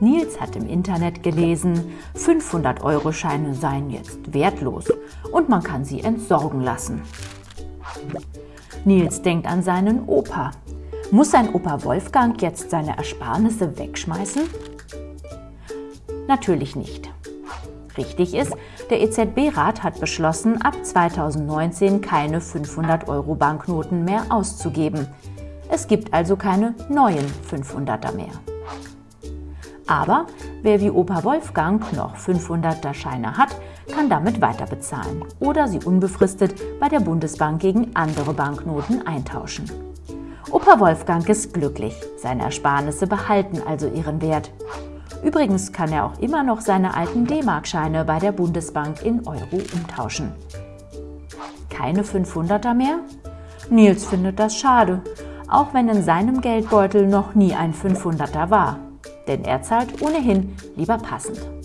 Nils hat im Internet gelesen, 500-Euro-Scheine seien jetzt wertlos und man kann sie entsorgen lassen. Nils denkt an seinen Opa. Muss sein Opa Wolfgang jetzt seine Ersparnisse wegschmeißen? Natürlich nicht. Richtig ist, der EZB-Rat hat beschlossen, ab 2019 keine 500-Euro-Banknoten mehr auszugeben. Es gibt also keine neuen 500er mehr. Aber wer wie Opa Wolfgang noch 500er Scheine hat, kann damit weiter bezahlen oder sie unbefristet bei der Bundesbank gegen andere Banknoten eintauschen. Opa Wolfgang ist glücklich, seine Ersparnisse behalten also ihren Wert. Übrigens kann er auch immer noch seine alten D-Mark-Scheine bei der Bundesbank in Euro umtauschen. Keine 500er mehr? Nils findet das schade, auch wenn in seinem Geldbeutel noch nie ein 500er war. Denn er zahlt ohnehin lieber passend.